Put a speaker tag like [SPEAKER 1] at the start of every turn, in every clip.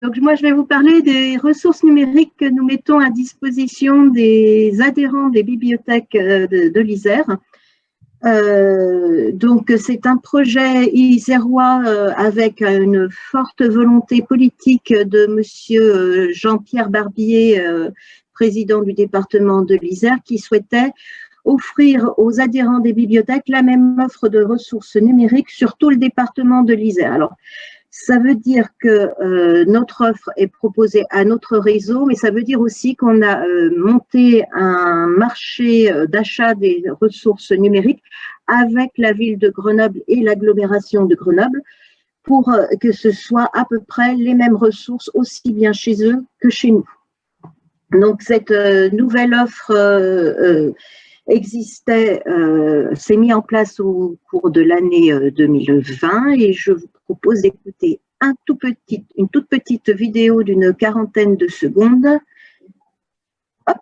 [SPEAKER 1] Donc, moi, je vais vous parler des ressources numériques que nous mettons à disposition des adhérents des bibliothèques euh, de, l'Isère. Euh, donc, c'est un projet isérois euh, avec une forte volonté politique de Monsieur Jean-Pierre Barbier, président du département de l'Isère, qui souhaitait offrir aux adhérents des bibliothèques la même offre de ressources numériques sur tout le département de l'Isère. Alors, ça veut dire que euh, notre offre est proposée à notre réseau, mais ça veut dire aussi qu'on a euh, monté un marché euh, d'achat des ressources numériques avec la ville de Grenoble et l'agglomération de Grenoble pour que ce soit à peu près les mêmes ressources aussi bien chez eux que chez nous. Donc cette nouvelle offre existait, s'est mis en place au cours de l'année 2020 et je vous propose d'écouter un tout petit, une toute petite vidéo d'une quarantaine de secondes. Hop.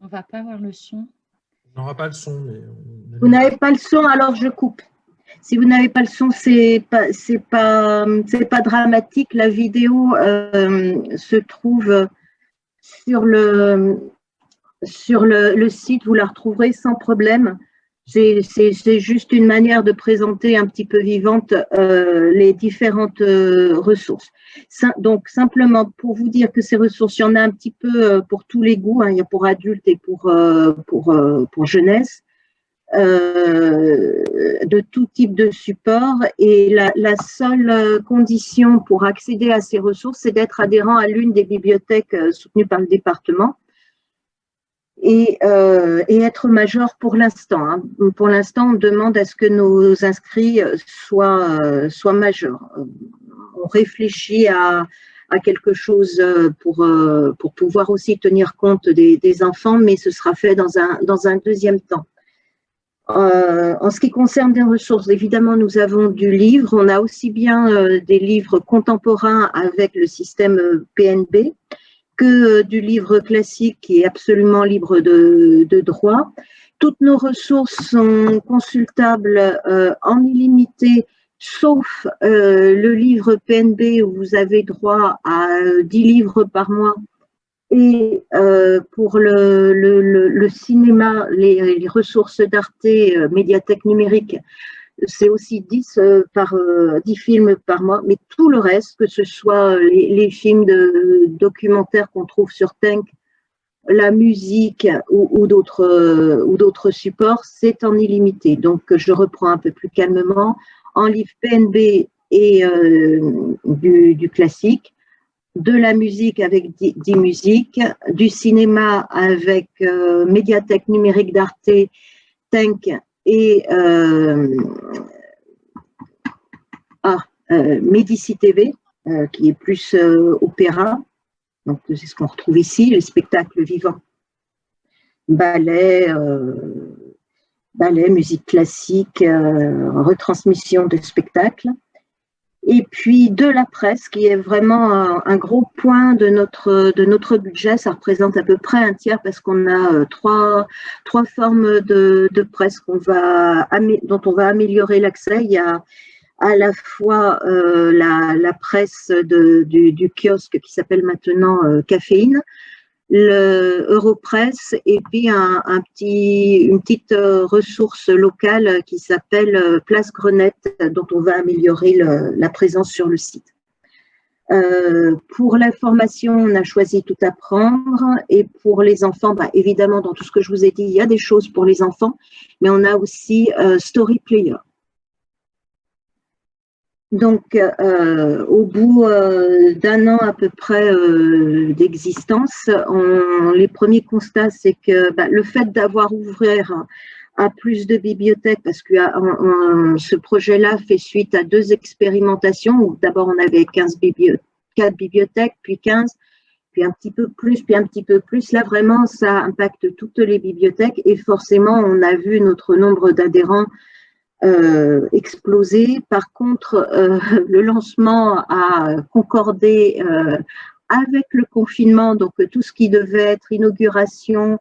[SPEAKER 2] On va pas avoir le son.
[SPEAKER 3] On n'aura pas le son. Mais
[SPEAKER 1] Vous n'avez pas le son, alors je coupe. Si vous n'avez pas le son, c'est pas pas pas dramatique. La vidéo euh, se trouve sur le sur le, site. Vous la retrouverez sans problème. C'est juste une manière de présenter un petit peu vivante euh, les différentes euh, ressources. donc, simplement pour vous dire que ces ressources, il y en a un petit peu pour tous les goûts. Hein. il y a pour adultes et pour, pour, pour jeunesse. Euh, de tout type de support et la, seule condition pour accéder à ces ressources, c'est d'être adhérent à l'une des bibliothèques euh, soutenues par le département et, euh, être majeur pour l'instant. Hein. Pour l'instant, on demande à ce que nos inscrits soient, soient majeurs. On réfléchit à, quelque chose pour, pour pouvoir aussi tenir compte des, des enfants, mais ce sera fait dans un, dans un deuxième temps. Euh, en ce qui concerne des ressources, évidemment, nous avons du livre. On a aussi bien euh, des livres contemporains avec le système euh, PNB que du livre classique qui est absolument libre de, droit. Toutes nos ressources sont consultables en illimité, sauf le livre PNB où vous avez droit à 10 livres par mois et euh, pour le, le, le, cinéma, les, les ressources d'Arte, euh, médiathèque numérique, c'est aussi 10, euh, par, 10 films par mois, mais tout le reste, que ce soit les, les films de, documentaires qu'on trouve sur Tank, la musique ou, ou d'autres supports, c'est en illimité. Donc, je reprends un peu plus calmement. En livre PNB et du, du classique, de la musique avec 10 musiques, du cinéma avec euh, médiathèque numérique d'Arte, Tank et euh, ah, euh, Medici TV, qui est plus opéra. Donc, c'est ce qu'on retrouve ici, les spectacles vivants. Ballet, ballet, musique classique, retransmission de spectacles et puis de la presse, qui est vraiment un, gros point de notre, de notre budget. Ça représente à peu près un tiers parce qu'on a euh, trois, trois formes de, de presse va, dont on va améliorer l'accès. Il y a à la fois euh, la, la, presse de, du, du, kiosque qui s'appelle maintenant euh, Caféine, le Europress et puis un, petit, une petite euh, ressource locale qui s'appelle euh, Place Grenette, dont on va améliorer la présence sur le site. Euh, pour l'information, on a choisi tout apprendre et pour les enfants, bah, évidemment, dans tout ce que je vous ai dit, il y a des choses pour les enfants, mais on a aussi Story Player. Donc, euh, au bout euh, d'un an à peu près euh, d'existence, les premiers constats, c'est que bah, le fait d'avoir ouvert à plus de bibliothèques, parce que ce projet-là fait suite à deux expérimentations, où d'abord on avait 15 bibliothèques, 4 bibliothèques, puis 15, puis un petit peu plus, puis un petit peu plus. Là, vraiment, ça impacte toutes les bibliothèques et forcément, on a vu notre nombre d'adhérents euh, explosé. Par contre, euh, le lancement a concordé euh, avec le confinement, donc tout ce qui devait être inauguration,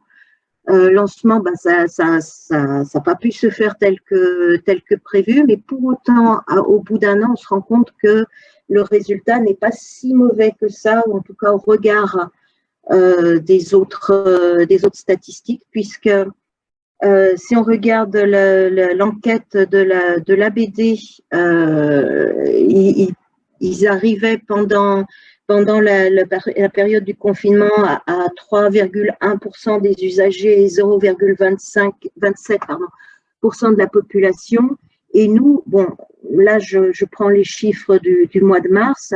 [SPEAKER 1] euh, lancement, ben, ça n'a ça, ça, pas pu se faire tel que, tel que prévu, mais pour autant, au bout d'un an, on se rend compte que le résultat n'est pas si mauvais que ça, ou en tout cas au regard euh, des, autres, euh, des autres statistiques, puisque euh, si on regarde l'enquête de la de l'ABD, ils, ils, arrivaient pendant pendant la, la, période du confinement à, 3,1% des usagers et 0,27% de la population. Et nous, bon, là, je, je prends les chiffres du, du, mois de mars,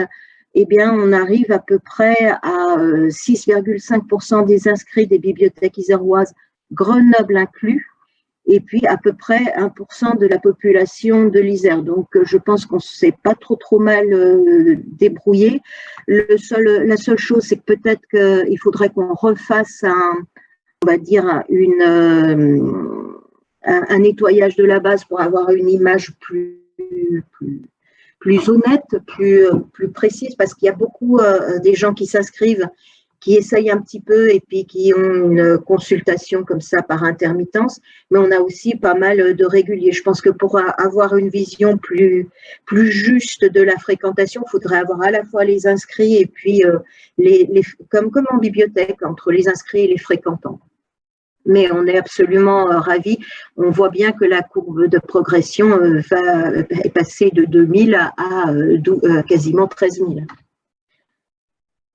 [SPEAKER 1] eh bien, on arrive à peu près à 6,5% euh, des inscrits des bibliothèques iséroises, Grenoble inclus, et puis à peu près 1% de la population de l'Isère. Donc, euh, je pense qu'on ne s'est pas trop trop mal euh, débrouillé. Le seul, la seule chose, c'est que peut-être qu'il faudrait qu'on refasse un, on va dire, une, euh, un, nettoyage de la base pour avoir une image plus, plus, plus honnête, plus, plus précise, parce qu'il y a beaucoup des gens qui s'inscrivent qui essayent un petit peu et puis qui ont une consultation comme ça par intermittence, mais on a aussi pas mal de réguliers. Je pense que pour avoir une vision plus, plus juste de la fréquentation, il faudrait avoir à la fois les inscrits et puis euh, les, les, comme, comme en bibliothèque, entre les inscrits et les fréquentants. Mais on est absolument euh, ravis. On voit bien que la courbe de progression euh, va, est passée de 2000 à, à quasiment 13 000.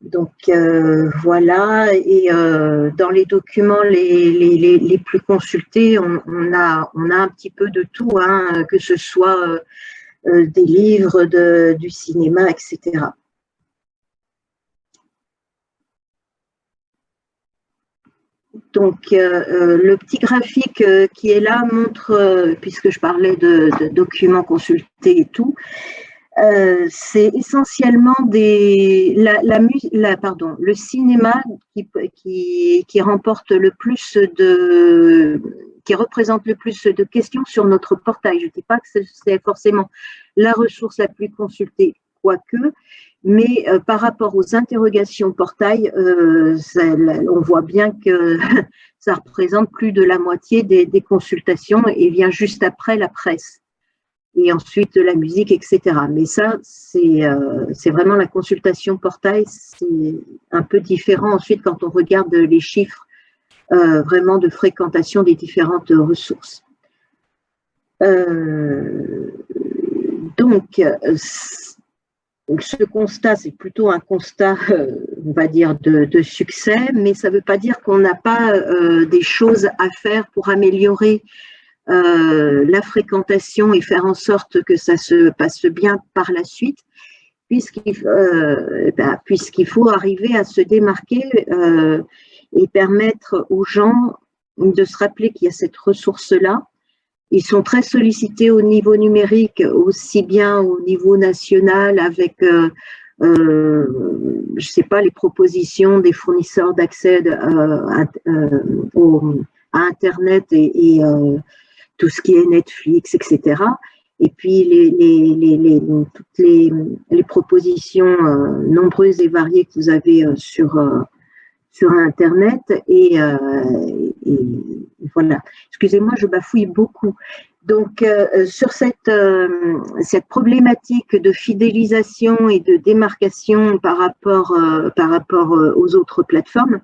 [SPEAKER 1] Donc euh, voilà, et euh, dans les documents les, plus consultés, on, a, un petit peu de tout, hein, que ce soit euh, des livres, de, du cinéma, etc. Donc, le petit graphique qui est là montre, puisque je parlais de documents consultés et tout, euh, c'est essentiellement des, la, la, pardon, le cinéma qui, qui, qui, remporte le plus de, qui représente le plus de questions sur notre portail. Je ne dis pas que c'est forcément la ressource la plus consultée, quoique, mais euh, par rapport aux interrogations portail, euh, on voit bien que ça représente plus de la moitié des, des consultations et vient juste après la presse et ensuite la musique, etc. Mais ça, euh, c'est vraiment la consultation portail, c'est un peu différent ensuite quand on regarde les chiffres euh, vraiment de fréquentation des différentes ressources. Euh, donc, ce constat, c'est plutôt un constat, on va dire, de succès, mais ça ne veut pas dire qu'on n'a pas des choses à faire pour améliorer euh, la fréquentation et faire en sorte que ça se passe bien par la suite, puisqu'il euh, ben, puisqu'il faut arriver à se démarquer euh, et permettre aux gens de se rappeler qu'il y a cette ressource-là. Ils sont très sollicités au niveau numérique, aussi bien au niveau national avec euh, je sais pas, les propositions des fournisseurs d'accès à, Internet et, et tout ce qui est Netflix, etc. Et puis les, les, les, toutes les, propositions euh, nombreuses et variées que vous avez euh, sur, euh, sur Internet. Et, et voilà. Excusez-moi, je bafouille beaucoup. Donc, euh, sur cette, euh, cette problématique de fidélisation et de démarcation par rapport, euh, par rapport aux autres plateformes,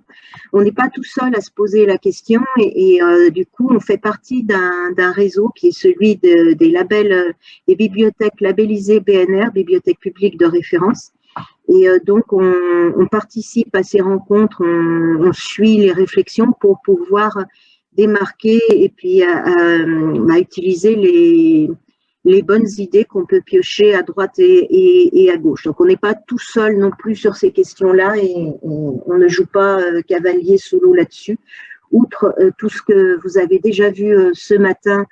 [SPEAKER 1] on n'est pas tout seul à se poser la question et, du coup, on fait partie d'un réseau qui est celui des labels, des bibliothèques labellisées BNR, Bibliothèque publique de référence. Et donc, on, participe à ces rencontres, on, on suit les réflexions pour pouvoir démarquer et puis à, utiliser les, les bonnes idées qu'on peut piocher à droite et, et, à gauche. Donc, on n'est pas tout seul non plus sur ces questions-là et on, ne joue pas euh, cavalier solo là-dessus. Outre euh, tout ce que vous avez déjà vu euh, ce matin,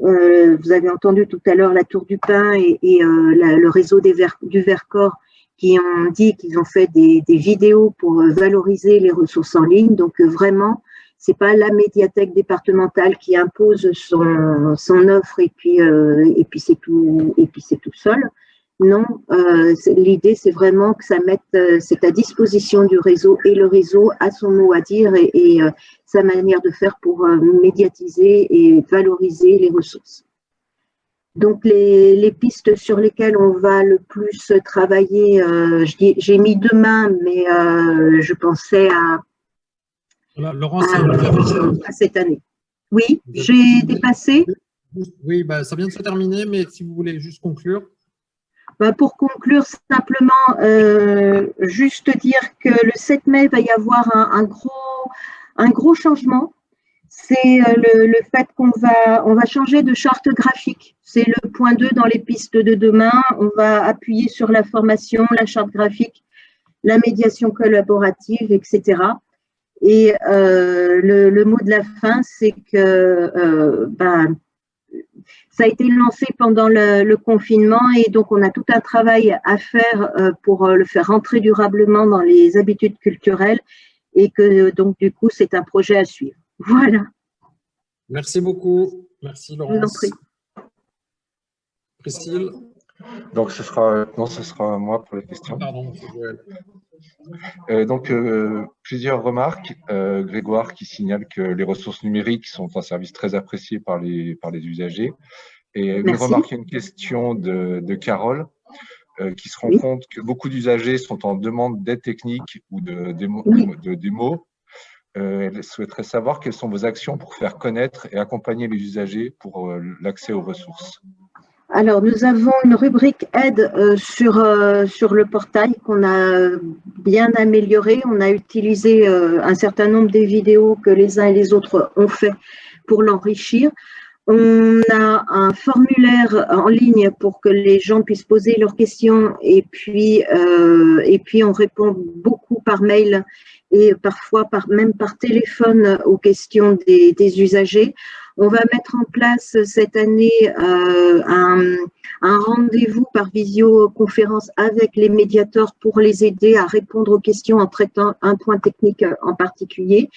[SPEAKER 1] vous avez entendu tout à l'heure la Tour du Pain et, le réseau des du Vercors qui ont dit qu'ils ont fait des, des, vidéos pour valoriser les ressources en ligne. Donc, vraiment, c'est pas la médiathèque départementale qui impose son, offre et puis euh, et puis c'est tout et puis c'est tout seul. Non, euh, l'idée c'est vraiment que ça mette, euh, c'est à disposition du réseau et le réseau a son mot à dire et, euh, sa manière de faire pour médiatiser et valoriser les ressources. Donc les, pistes sur lesquelles on va le plus travailler, j'ai mis demain, mais je pensais à,
[SPEAKER 3] Laurence,
[SPEAKER 1] à, cette année. Oui, j'ai dépassé.
[SPEAKER 3] Oui, bah, ça vient de se terminer, mais si vous voulez juste conclure.
[SPEAKER 1] Bah, pour conclure, simplement, euh, juste dire que le 7 mai, il va y avoir un, gros, un gros changement. C'est euh, le, fait qu'on va, on va changer de charte graphique. C'est le point 2 dans les pistes de demain. On va appuyer sur la formation, la charte graphique, la médiation collaborative, etc. Et euh, le, mot de la fin, c'est que ben, ça a été lancé pendant le, confinement et donc on a tout un travail à faire euh, pour euh, le faire rentrer durablement dans les habitudes culturelles et que donc du coup c'est un projet à suivre. Voilà.
[SPEAKER 3] Merci beaucoup. Merci Laurence. Priscille
[SPEAKER 2] donc, ce sera, non, ce sera moi pour les questions. Pardon, euh, donc, euh, plusieurs remarques. Euh, Grégoire qui signale que les ressources numériques sont un service très apprécié par les, par les usagers. Et une remarque, une question de, de Carole qui se rend compte que beaucoup d'usagers sont en demande d'aide technique ou de, de, démo. elle souhaiterait savoir quelles sont vos actions pour faire connaître et accompagner les usagers pour l'accès aux ressources.
[SPEAKER 1] Alors, nous avons une rubrique aide euh, sur, euh, sur le portail qu'on a bien amélioré. On a utilisé euh, un certain nombre des vidéos que les uns et les autres ont fait pour l'enrichir. On a un formulaire en ligne pour que les gens puissent poser leurs questions et puis, et puis on répond beaucoup par mail et parfois par, même par téléphone aux questions des, des usagers. On va mettre en place cette année euh, un, rendez-vous par visioconférence avec les médiateurs pour les aider à répondre aux questions en traitant un point technique en particulier.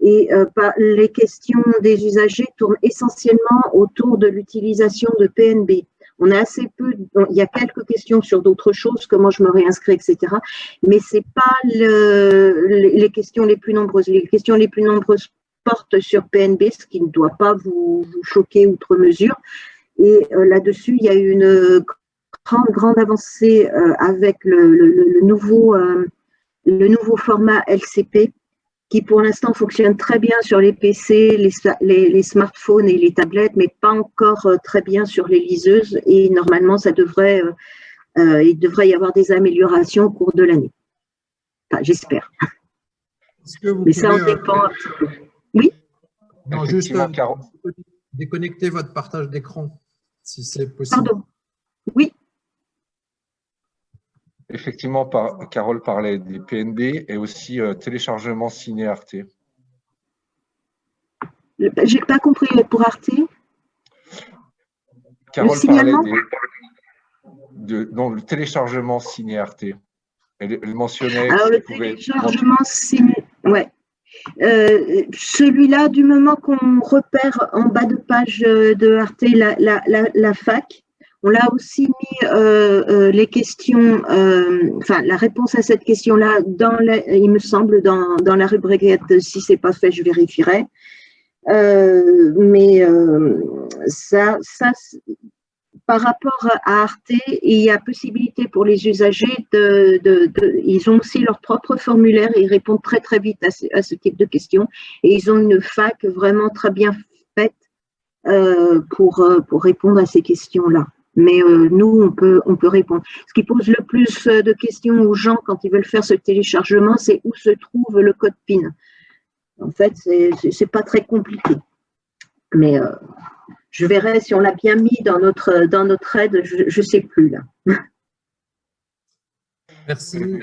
[SPEAKER 1] Et euh, les questions des usagers tournent essentiellement autour de l'utilisation de PNB. On a assez peu, il y a quelques questions sur d'autres choses, comment je me réinscris, etc. Mais c'est pas les questions les plus nombreuses. Les questions les plus nombreuses porte sur PNB, ce qui ne doit pas vous, choquer outre mesure. Et euh, là-dessus, il y a eu une grande, grande avancée euh, avec le, nouveau, euh, le nouveau format LCP qui pour l'instant fonctionne très bien sur les PC, les, les, smartphones et les tablettes, mais pas encore très bien sur les liseuses. Et normalement, ça devrait, il devrait y avoir des améliorations au cours de l'année. Enfin, J'espère. Mais ça en dépend un petit peu.
[SPEAKER 3] Non, juste euh, déconnecter votre partage d'écran, si c'est possible.
[SPEAKER 1] Pardon. Oui.
[SPEAKER 2] Effectivement, Carole parlait des PNB et aussi euh, téléchargement ciné Arte.
[SPEAKER 1] J'ai pas compris pour Arte.
[SPEAKER 2] Carole parlait de, le téléchargement ciné Arte. Elle, mentionnait.
[SPEAKER 1] Alors, le téléchargement ciné. Ouais. Euh, celui-là, du moment qu'on repère en bas de page euh, de Arte la, fac, on l'a aussi mis euh, les questions, enfin la réponse à cette question-là, dans il me semble, dans, dans la rubrique si c'est pas fait, je vérifierai. mais ça, ça par rapport à Arte, il y a possibilité pour les usagers de, ils ont aussi leur propre formulaire et ils répondent très très vite à ce, type de questions et ils ont une fac vraiment très bien faite euh, pour, euh, pour répondre à ces questions-là. Mais euh, nous, on peut, on peut répondre. Ce qui pose le plus de questions aux gens quand ils veulent faire ce téléchargement, c'est où se trouve le code PIN. En fait, c'est pas très compliqué. Mais je verrai si on l'a bien mis dans notre, dans notre aide, je ne sais plus là.
[SPEAKER 3] Merci.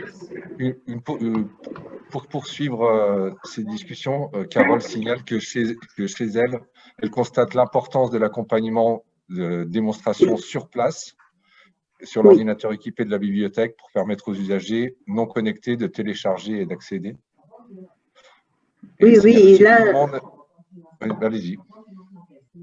[SPEAKER 2] Pour poursuivre euh, ces discussions, euh, Carole signale que chez, que chez elle, elle constate l'importance de l'accompagnement de démonstration sur place sur l'ordinateur équipé de la bibliothèque pour permettre aux usagers non connectés de télécharger et d'accéder.
[SPEAKER 1] Oui, oui, là…
[SPEAKER 2] Allez-y.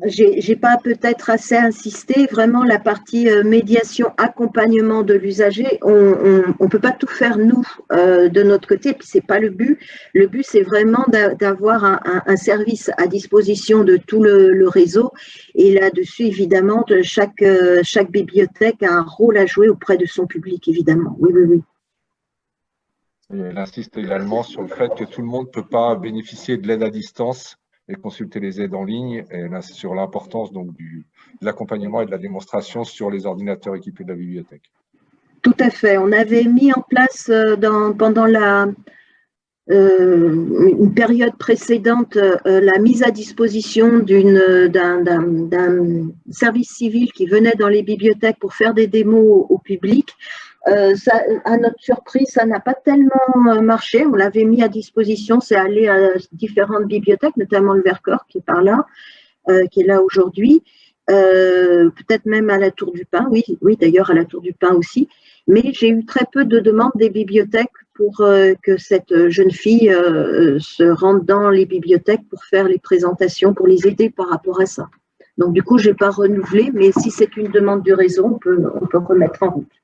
[SPEAKER 1] J'ai pas peut-être assez insisté, vraiment la partie euh, médiation, accompagnement de l'usager, on ne peut pas tout faire nous euh, de notre côté, puis c'est pas le but. Le but c'est vraiment d'avoir un, service à disposition de tout le, réseau et là-dessus évidemment euh, chaque bibliothèque a un rôle à jouer auprès de son public évidemment. Oui, oui, oui.
[SPEAKER 2] elle insiste également sur le fait que tout le monde ne peut pas bénéficier de l'aide à distance et consulter les aides en ligne et sur l'importance donc de l'accompagnement et de la démonstration sur les ordinateurs équipés de la bibliothèque.
[SPEAKER 1] Tout à fait. On avait mis en place euh, dans, pendant la, euh, une période précédente euh, la mise à disposition d'un service civil qui venait dans les bibliothèques pour faire des démos au public. Euh, ça, à notre surprise, ça n'a pas tellement euh, marché. On l'avait mis à disposition, c'est allé à différentes bibliothèques, notamment le Vercors qui est par là, euh, qui est là aujourd'hui. Peut-être même à la Tour du Pin, oui, oui d'ailleurs à la Tour du Pin aussi. Mais j'ai eu très peu de demandes des bibliothèques pour que cette jeune fille se rende dans les bibliothèques pour faire les présentations, pour les aider par rapport à ça. Donc du coup, je n'ai pas renouvelé, mais si c'est une demande du réseau, on peut, on peut remettre en route.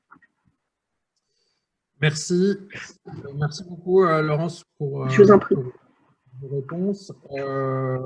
[SPEAKER 3] Merci. Merci beaucoup, Laurence, pour,
[SPEAKER 1] Je vous en prie.
[SPEAKER 3] vos réponses. Euh,